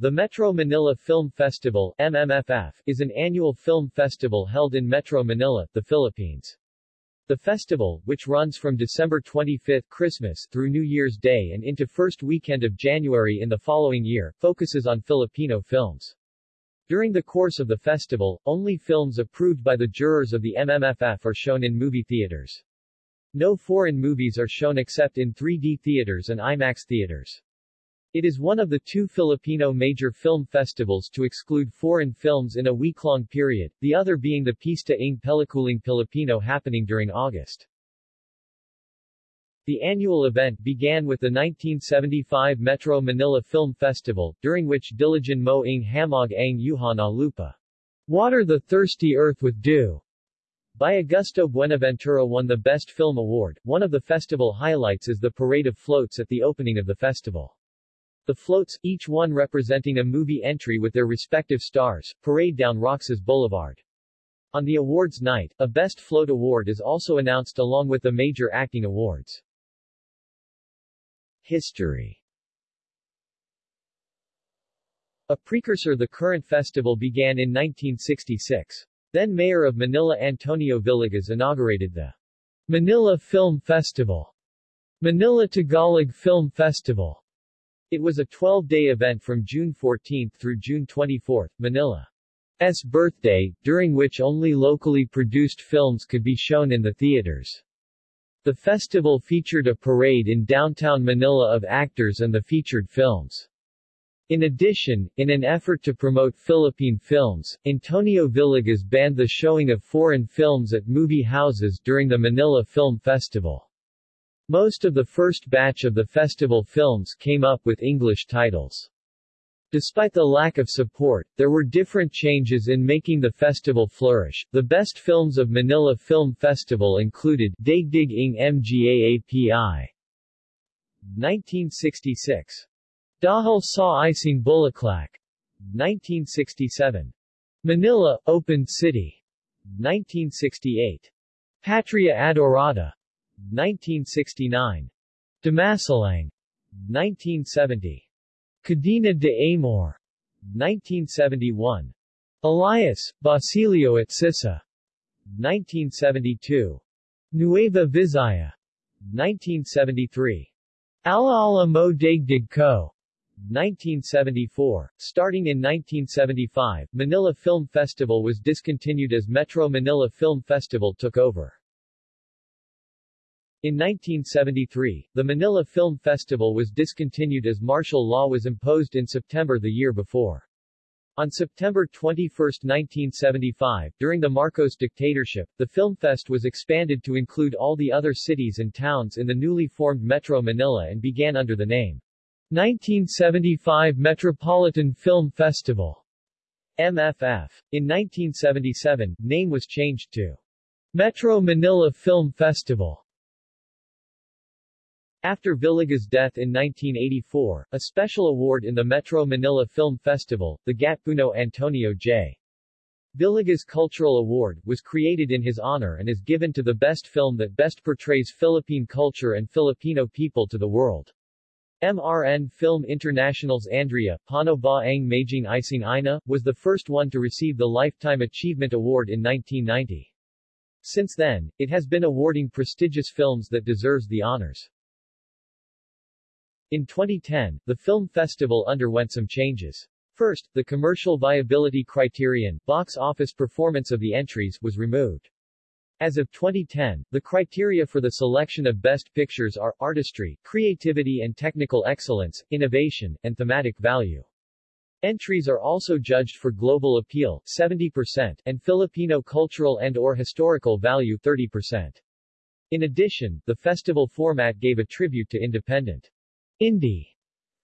The Metro Manila Film Festival MMFF, is an annual film festival held in Metro Manila, the Philippines. The festival, which runs from December 25 Christmas through New Year's Day and into first weekend of January in the following year, focuses on Filipino films. During the course of the festival, only films approved by the jurors of the MMFF are shown in movie theaters. No foreign movies are shown except in 3D theaters and IMAX theaters. It is one of the two Filipino major film festivals to exclude foreign films in a week-long period, the other being the Pista ng Pelikulang Pilipino happening during August. The annual event began with the 1975 Metro Manila Film Festival, during which Diligan mo ng hamog ang yuha na lupa. Water the thirsty earth with dew. By Augusto Buenaventura won the Best Film Award. One of the festival highlights is the parade of floats at the opening of the festival. The floats, each one representing a movie entry with their respective stars, parade down Roxas Boulevard. On the awards night, a Best Float Award is also announced along with the major acting awards. History A precursor the current festival began in 1966. Then Mayor of Manila Antonio Villegas inaugurated the Manila Film Festival, Manila Tagalog Film Festival, it was a 12-day event from June 14 through June 24, Manila's birthday, during which only locally produced films could be shown in the theaters. The festival featured a parade in downtown Manila of actors and the featured films. In addition, in an effort to promote Philippine films, Antonio Villegas banned the showing of foreign films at movie houses during the Manila Film Festival. Most of the first batch of the festival films came up with English titles. Despite the lack of support, there were different changes in making the festival flourish. The best films of Manila Film Festival included Daigdig ng Mga 1966. Dahil sa Isang Bulaklak 1967. Manila, Open City 1968. Patria Adorada 1969. Damasalang, 1970. Cadena de Amor, 1971. Elias, Basilio at Sissa, 1972. Nueva Vizcaya, 1973. Alaala Mo Daigdig Ko, 1974. Starting in 1975, Manila Film Festival was discontinued as Metro Manila Film Festival took over. In 1973, the Manila Film Festival was discontinued as martial law was imposed in September the year before. On September 21, 1975, during the Marcos dictatorship, the Filmfest was expanded to include all the other cities and towns in the newly formed Metro Manila and began under the name 1975 Metropolitan Film Festival MFF. In 1977, name was changed to Metro Manila Film Festival. After Villegas' death in 1984, a special award in the Metro Manila Film Festival, the Gatpuno Antonio J. Villegas Cultural Award, was created in his honor and is given to the best film that best portrays Philippine culture and Filipino people to the world. MRN Film International's Andrea, Pano Ba Ang Maging Ising Ina, was the first one to receive the Lifetime Achievement Award in 1990. Since then, it has been awarding prestigious films that deserves the honors. In 2010, the film festival underwent some changes. First, the commercial viability criterion, box office performance of the entries, was removed. As of 2010, the criteria for the selection of best pictures are artistry, creativity and technical excellence, innovation, and thematic value. Entries are also judged for global appeal 70% and Filipino cultural and or historical value 30%. In addition, the festival format gave a tribute to independent Indie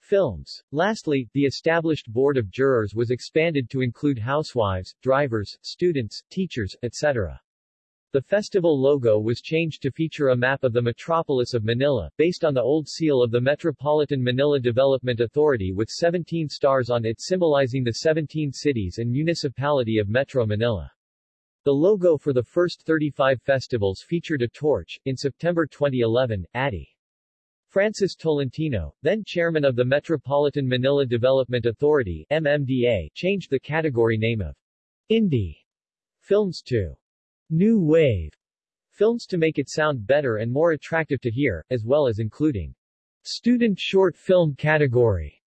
films. Lastly, the established board of jurors was expanded to include housewives, drivers, students, teachers, etc. The festival logo was changed to feature a map of the metropolis of Manila, based on the old seal of the Metropolitan Manila Development Authority with 17 stars on it symbolizing the 17 cities and municipality of Metro Manila. The logo for the first 35 festivals featured a torch. In September 2011, Addy Francis Tolentino, then chairman of the Metropolitan Manila Development Authority MMDA, changed the category name of Indie films to New Wave films to make it sound better and more attractive to hear, as well as including student short film category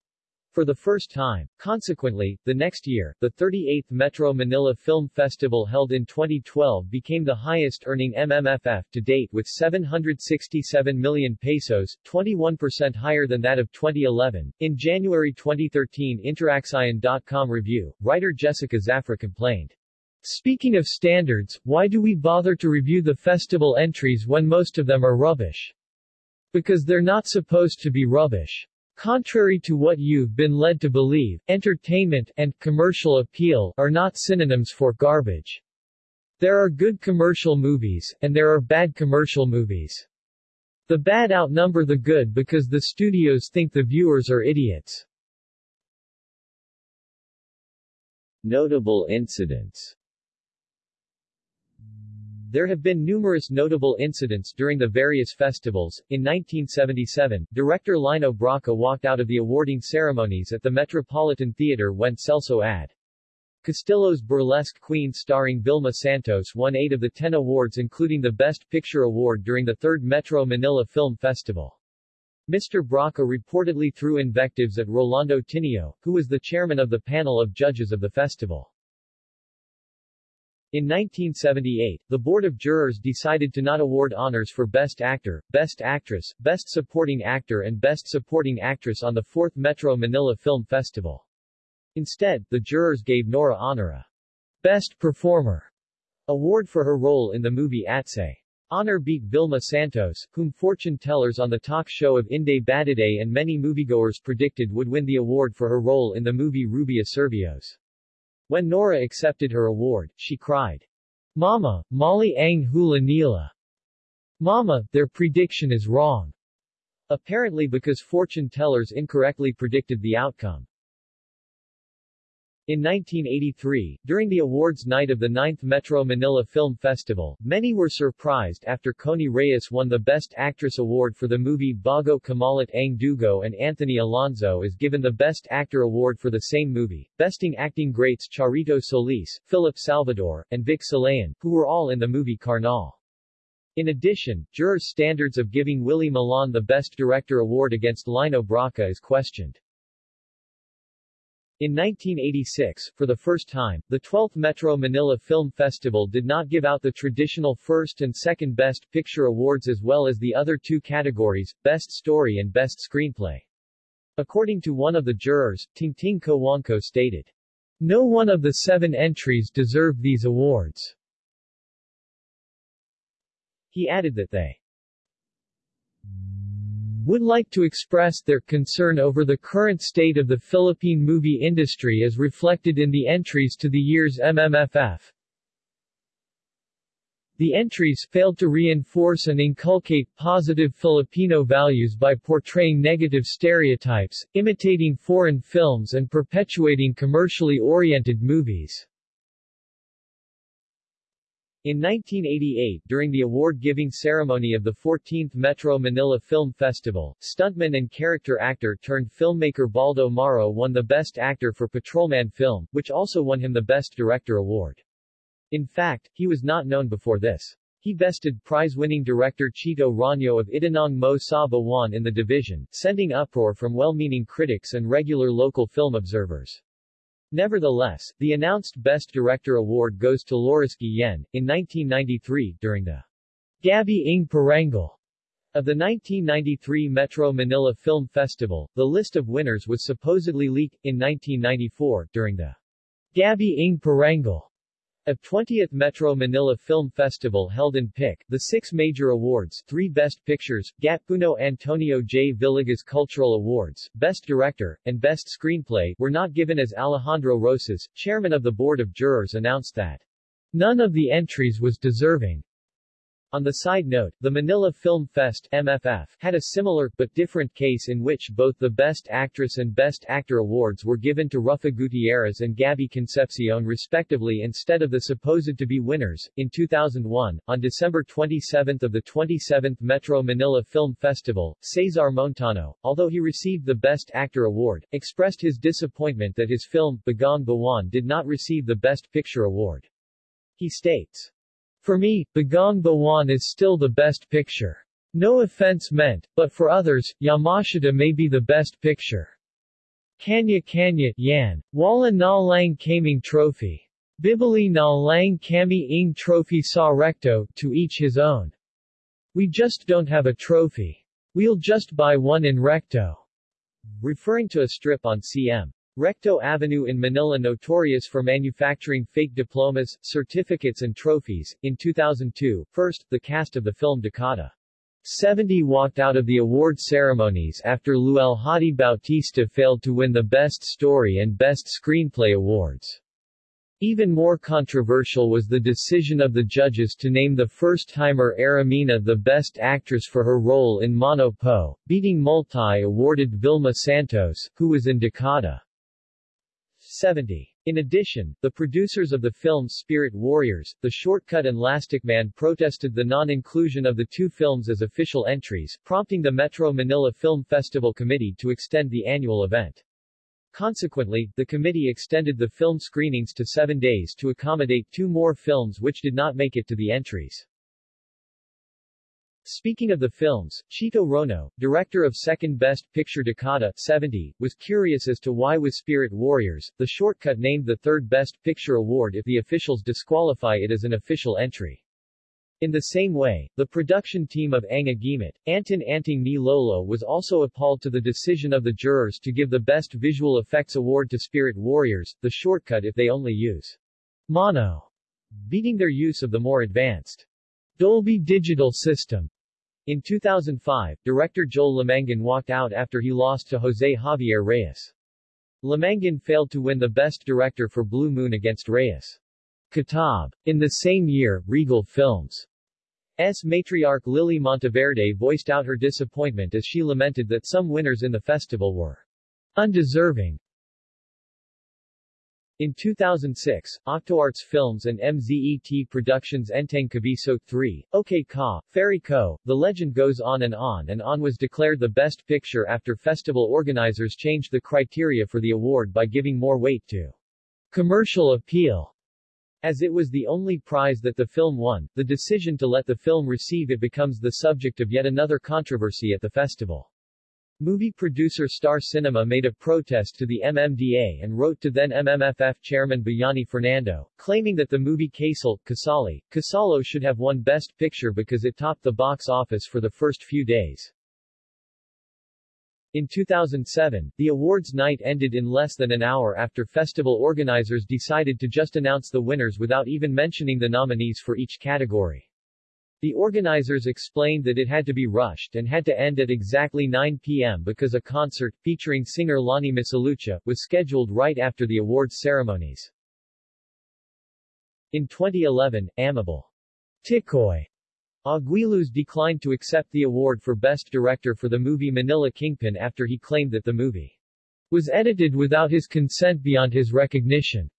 for the first time. Consequently, the next year, the 38th Metro Manila Film Festival held in 2012 became the highest-earning MMFF to date with 767 million pesos, 21% higher than that of 2011. In January 2013 InterAksyon.com review, writer Jessica Zafra complained, Speaking of standards, why do we bother to review the festival entries when most of them are rubbish? Because they're not supposed to be rubbish. Contrary to what you've been led to believe, entertainment and commercial appeal are not synonyms for garbage. There are good commercial movies, and there are bad commercial movies. The bad outnumber the good because the studios think the viewers are idiots. Notable incidents there have been numerous notable incidents during the various festivals. In 1977, director Lino Brocka walked out of the awarding ceremonies at the Metropolitan Theater when Celso ad. Castillo's Burlesque Queen starring Vilma Santos won eight of the ten awards including the Best Picture Award during the third Metro Manila Film Festival. Mr. Brocka reportedly threw invectives at Rolando Tinio, who was the chairman of the panel of judges of the festival. In 1978, the Board of Jurors decided to not award honors for Best Actor, Best Actress, Best Supporting Actor and Best Supporting Actress on the 4th Metro Manila Film Festival. Instead, the jurors gave Nora Aunor a Best Performer award for her role in the movie Atsay. Aunor beat Vilma Santos, whom fortune tellers on the talk show of Inday Badiday and many moviegoers predicted would win the award for her role in the movie Rubia Servios. When Nora accepted her award, she cried, Mama, Molly ang hula nila. Mama, their prediction is wrong. Apparently because fortune tellers incorrectly predicted the outcome. In 1983, during the awards night of the 9th Metro Manila Film Festival, many were surprised after Connie Reyes won the Best Actress award for the movie Bago Kumalat Ang Dugo and Anthony Alonzo is given the Best Actor award for the same movie, besting acting greats Charito Solis, Philip Salvador, and Vic Silayan, who were all in the movie Karnal. In addition, jurors' standards of giving Willie Milan the Best Director award against Lino Brocka is questioned. In 1986, for the first time, the 12th Metro Manila Film Festival did not give out the traditional first and second Best Picture awards as well as the other two categories, Best Story and Best Screenplay. According to one of the jurors, Tingting Cojuangco stated, No one of the seven entries deserved these awards. He added that they would like to express their concern over the current state of the Philippine movie industry as reflected in the entries to the year's MMFF. The entries failed to reinforce and inculcate positive Filipino values by portraying negative stereotypes, imitating foreign films and perpetuating commercially oriented movies. In 1988, during the award-giving ceremony of the 14th Metro Manila Film Festival, stuntman and character actor turned filmmaker Baldo Maro won the Best Actor for Patrolman film, which also won him the Best Director award. In fact, he was not known before this. He bested prize-winning director Chito Roño of Itanong Mo sa Buwan in the division, sending uproar from well-meaning critics and regular local film observers. Nevertheless, the announced Best Director award goes to Laurice Guillen, in 1993, during the Gabi ng Parangal of the 1993 Metro Manila Film Festival. The list of winners was supposedly leaked, in 1994, during the Gabi ng Parangal of 20th Metro Manila Film Festival held in PIC, the six major awards, three Best Pictures, Gatpuno Antonio J. Villegas Cultural Awards, Best Director, and Best Screenplay, were not given as Alejandro Roces, chairman of the Board of Jurors announced that none of the entries was deserving. On the side note, the Manila Film Fest MFF, had a similar, but different case in which both the Best Actress and Best Actor awards were given to Ruffa Gutierrez and Gabby Concepcion respectively instead of the supposed to be winners. In 2001, on December 27 of the 27th Metro Manila Film Festival, Cesar Montano, although he received the Best Actor award, expressed his disappointment that his film, Bagong Buwan did not receive the Best Picture award. He states, for me, Bagong Buwan is still the best picture. No offense meant, but for others, Yamashita may be the best picture. Kanya Kanya, Yan. Wala na lang kaming trophy. Bibili na lang kami ing trophy sa recto, to each his own. We just don't have a trophy. We'll just buy one in recto. Referring to a strip on CM. Recto Avenue in Manila notorious for manufacturing fake diplomas, certificates and trophies. In 2002, first, the cast of the film Dekada 70 walked out of the award ceremonies after Lualhati Bautista failed to win the Best Story and Best Screenplay awards. Even more controversial was the decision of the judges to name the first-timer Ara Mina the Best Actress for her role in Mano Po, beating multi-awarded Vilma Santos, who was in Dekada 70. In addition, the producers of the film Spirit Warriors, The Shortcut and Lastikman protested the non-inclusion of the two films as official entries, prompting the Metro Manila Film Festival Committee to extend the annual event. Consequently, the committee extended the film screenings to seven days to accommodate two more films which did not make it to the entries. Speaking of the films, Chito Roño, director of Second Best Picture Dekada 70, was curious as to why with Spirit Warriors, the shortcut named the third Best Picture award if the officials disqualify it as an official entry. In the same way, the production team of Ang Agimat, Anton Anting ni Lolo was also appalled to the decision of the jurors to give the Best Visual Effects award to Spirit Warriors, the shortcut if they only use mono, beating their use of the more advanced Dolby Digital system. In 2005, director Joel Lamangan walked out after he lost to Jose Javier Reyes. Lamangan failed to win the Best Director for Blue Moon against Reyes. Kutob. In the same year, Regal Films' matriarch Lily Monteverde voiced out her disappointment as she lamented that some winners in the festival were undeserving in 2006, Octoarts Films and MZET Productions Enteng Kabisote 3, OK Ka, Fairy Ko, The Legend Goes On and On and On was declared the best picture after festival organizers changed the criteria for the award by giving more weight to commercial appeal. As it was the only prize that the film won, the decision to let the film receive it becomes the subject of yet another controversy at the festival. Movie producer Star Cinema made a protest to the MMDA and wrote to then MMFF chairman Bayani Fernando, claiming that the movie Kasal, Kasali, Kasalo should have won Best Picture because it topped the box office for the first few days. In 2007, the awards night ended in less than an hour after festival organizers decided to just announce the winners without even mentioning the nominees for each category. The organizers explained that it had to be rushed and had to end at exactly 9 p.m. because a concert, featuring singer Lani Misalucha, was scheduled right after the awards ceremonies. In 2011, Amable Tikoy Aguiluz declined to accept the award for Best Director for the movie Manila Kingpin after he claimed that the movie was edited without his consent beyond his recognition.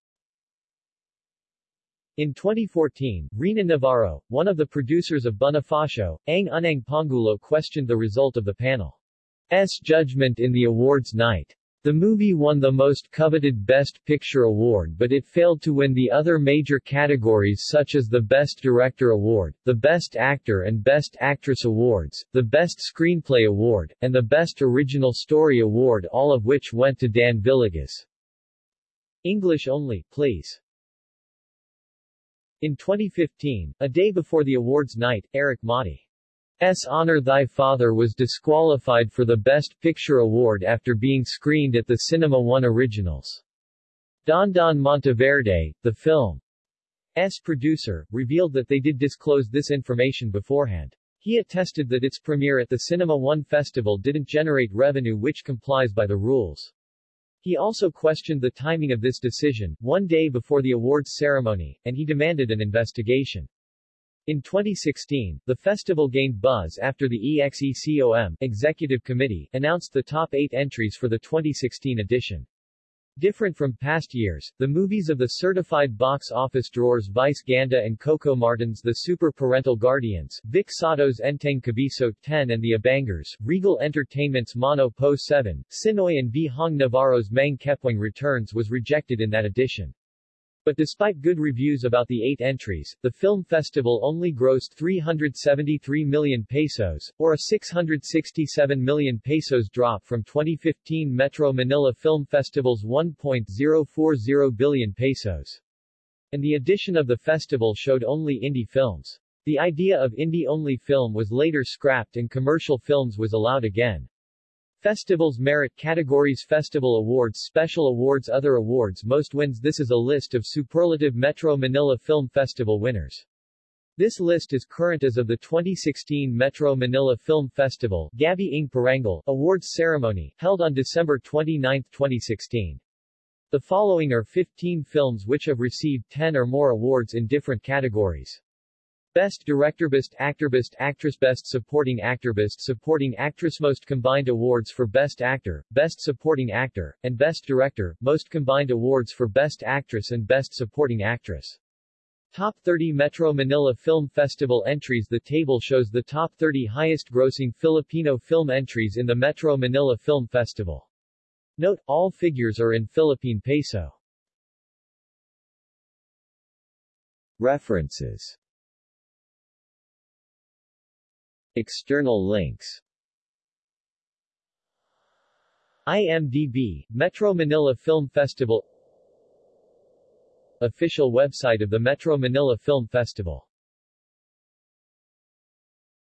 In 2014, Rina Navarro, one of the producers of Bonifacio, Ang Unang Pangulo questioned the result of the panel's judgment in the awards night. The movie won the most coveted Best Picture award but it failed to win the other major categories such as the Best Director award, the Best Actor and Best Actress awards, the Best Screenplay award, and the Best Original Story award all of which went to Dan Villegas. English only, please. In 2015, a day before the awards night, Erik Matti's Honor Thy Father was disqualified for the Best Picture award after being screened at the Cinema One Originals. Don Don Monteverde, the film's producer, revealed that they did disclose this information beforehand. He attested that its premiere at the Cinema One Festival didn't generate revenue which complies by the rules. He also questioned the timing of this decision, one day before the awards ceremony, and he demanded an investigation. In 2016, the festival gained buzz after the EXECOM Executive Committee announced the top eight entries for the 2016 edition. Different from past years, the movies of the certified box office drawers Vice Ganda and Coco Martin's The Super Parental Guardians, Vic Sotto's Enteng Kabisote 10 and The Abangers, Regal Entertainment's Mano Po 7, Chinoy and Vhong Navarro's Mang Kepweng Returns was rejected in that edition. But despite good reviews about the eight entries, the film festival only grossed 373 million pesos, or a 667 million pesos drop from 2015 Metro Manila Film Festival's 1.040 billion pesos. And the edition of the festival showed only indie films. The idea of indie-only film was later scrapped and commercial films was allowed again. Festivals Merit Categories Festival Awards Special Awards Other Awards Most Wins This is a list of superlative Metro Manila Film Festival winners. This list is current as of the 2016 Metro Manila Film Festival Gabi ng Parangal Awards Ceremony, held on December 29, 2016. The following are 15 films which have received 10 or more awards in different categories. Best Director Best Actor Best Actress Best Supporting Actor Best Supporting Actress Most combined awards for Best Actor, Best Supporting Actor, and Best Director, most combined awards for Best Actress and Best Supporting Actress. Top 30 Metro Manila Film Festival entries The table shows the top 30 highest-grossing Filipino film entries in the Metro Manila Film Festival. Note, all figures are in Philippine peso. References External links. IMDb, Metro Manila Film Festival. Official website of the Metro Manila Film Festival